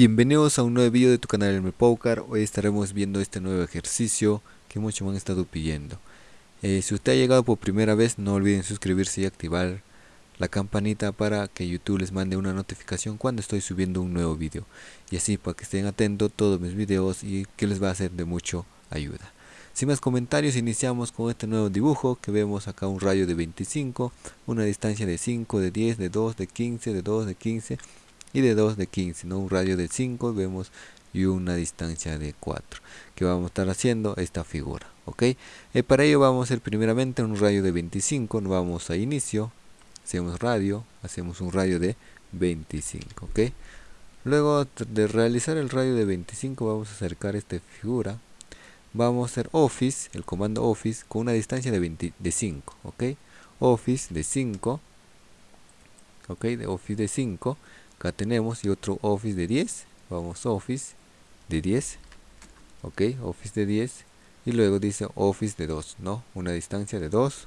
Bienvenidos a un nuevo video de tu canal El Poker. Hoy estaremos viendo este nuevo ejercicio que muchos me han estado pidiendo. Eh, si usted ha llegado por primera vez, no olviden suscribirse y activar la campanita para que YouTube les mande una notificación cuando estoy subiendo un nuevo video. Y así para que estén atentos todos mis videos y que les va a ser de mucho ayuda. Sin más comentarios, iniciamos con este nuevo dibujo que vemos acá un rayo de 25, una distancia de 5, de 10, de 2, de 15, de 2, de 15 y de 2 de 15, ¿no? un radio de 5 vemos y una distancia de 4 que vamos a estar haciendo esta figura ok eh, para ello vamos a hacer primeramente un radio de 25 nos vamos a inicio hacemos radio hacemos un radio de 25 ok luego de realizar el radio de 25 vamos a acercar esta figura vamos a hacer office el comando office con una distancia de, 20, de 5 ok office de 5 ok de office de 5 acá tenemos y otro office de 10 vamos office de 10 ok office de 10 y luego dice office de 2 no una distancia de 2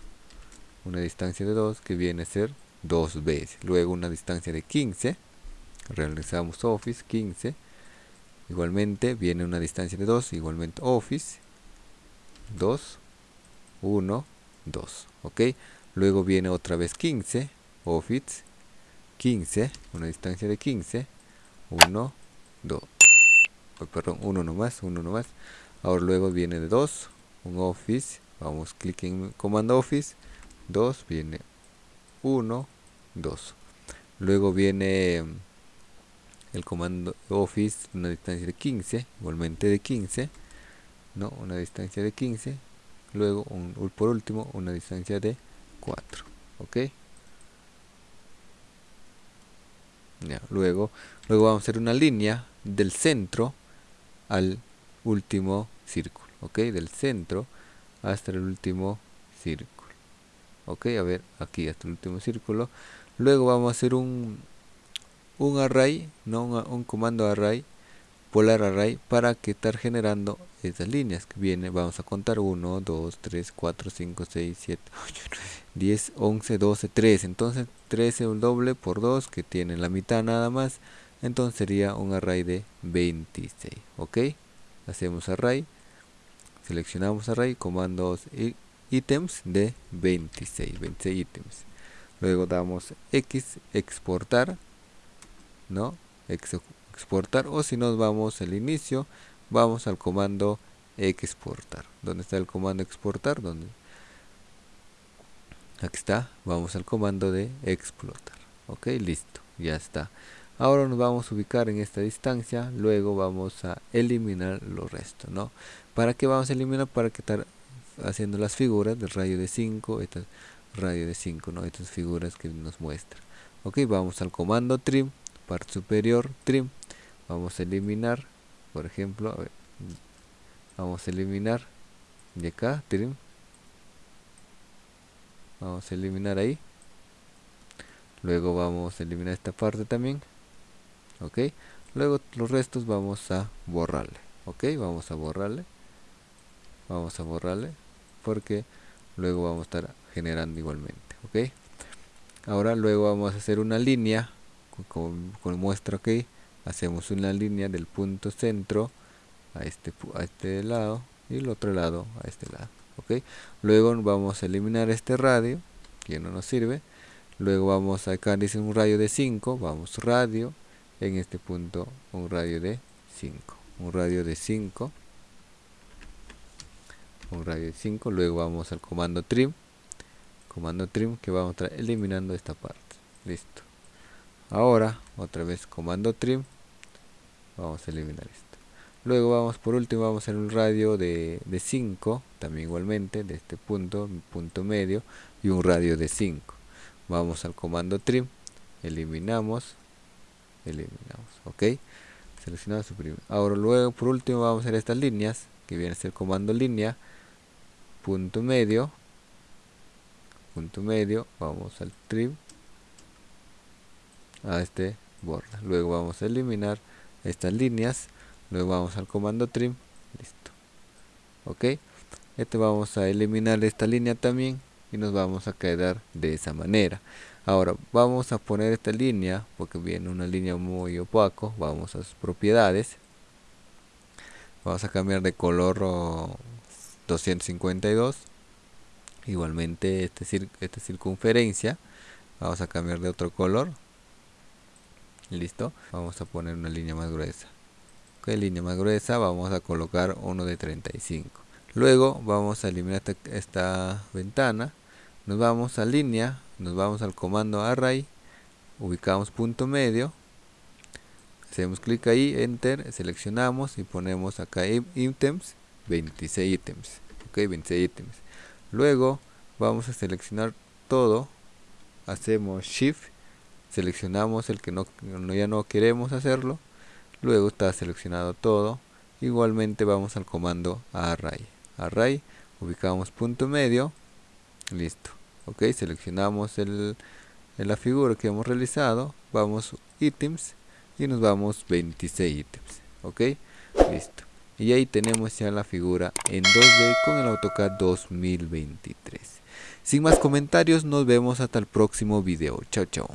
una distancia de 2 que viene a ser 2 veces. Luego una distancia de 15 realizamos office 15 igualmente viene una distancia de 2 igualmente office 2 1 2 ok. Luego viene otra vez 15 office 15, una distancia de 15, 1, 2, perdón, 1 nomás, 1 nomás. Ahora luego viene de 2, un office, vamos, clic en comando office, 2, viene 1, 2. Luego viene el comando office, una distancia de 15, igualmente de 15, no, una distancia de 15. Luego, un, por último, una distancia de 4, ok. Luego, luego vamos a hacer una línea del centro al último círculo, ok, del centro hasta el último círculo, ok, a ver, aquí hasta el último círculo, luego vamos a hacer un, un array, no un comando array polar array para que estar generando estas líneas que viene. Vamos a contar 1 2 3 4 5 6 7 8 10 11 12 13 entonces 13 un doble por 2 que tiene la mitad nada más. Entonces sería un array de 26 ok hacemos array. Seleccionamos array comandos ítems de 26 26 ítems. Luego damos x exportar no exportar o si nos vamos al inicio vamos al comando exportar. ¿dónde está el comando exportar? ¿Dónde? aquí está vamos al comando de explotar. Ok listo ya está. Ahora nos vamos a ubicar en esta distancia luego vamos a eliminar los restos no para qué vamos a eliminar para que estar haciendo las figuras del radio de 5 estas radio de 5 no estas figuras que nos muestra. Ok vamos al comando trim parte superior trim vamos a eliminar por ejemplo vamos a eliminar de acá vamos a eliminar ahí. Luego vamos a eliminar esta parte también ok. Luego los restos vamos a borrarle ok vamos a borrarle vamos a borrarle porque luego vamos a estar generando igualmente ok. Ahora luego vamos a hacer una línea con muestra ok hacemos una línea del punto centro a este, a este lado y el otro lado a este lado ok luego vamos a eliminar este radio que no nos sirve. Luego vamos acá dice un radio de 5 vamos radio en este punto un radio de 5 un radio de 5 un radio de 5 luego vamos al comando trim comando trim que vamos a estar eliminando esta parte. Listo. Ahora otra vez comando trim vamos a eliminar esto. Luego vamos por último vamos hacer un radio de, 5 también igualmente de este punto punto medio y un radio de 5 vamos al comando trim. Eliminamos. Eliminamos ok. Seleccionamos suprimir ahora luego por último vamos a hacer estas líneas que viene a ser comando línea. Punto medio. Punto medio. Vamos al trim. A este borde luego vamos a eliminar estas líneas luego vamos al comando trim listo. Ok este vamos a eliminar esta línea también y nos vamos a quedar de esa manera. Ahora vamos a poner esta línea porque viene una línea muy opaco vamos a sus propiedades. Vamos a cambiar de color 252 igualmente este esta circunferencia vamos a cambiar de otro color listo vamos a poner una línea más gruesa. Ok línea más gruesa vamos a colocar uno de 35 luego vamos a eliminar esta, ventana. Nos vamos a línea nos vamos al comando array ubicamos punto medio. Hacemos clic ahí enter seleccionamos y ponemos acá ítems 26 ítems. Ok 26 ítems. Luego vamos a seleccionar todo. Hacemos shift seleccionamos el que no, ya no queremos hacerlo luego está seleccionado todo igualmente vamos al comando array array ubicamos punto medio listo ok seleccionamos el, la figura que hemos realizado vamos ítems y nos vamos 26 ítems ok listo y ahí tenemos ya la figura en 2D con el AutoCAD 2023 sin más comentarios, nos vemos hasta el próximo video. Chao, chao.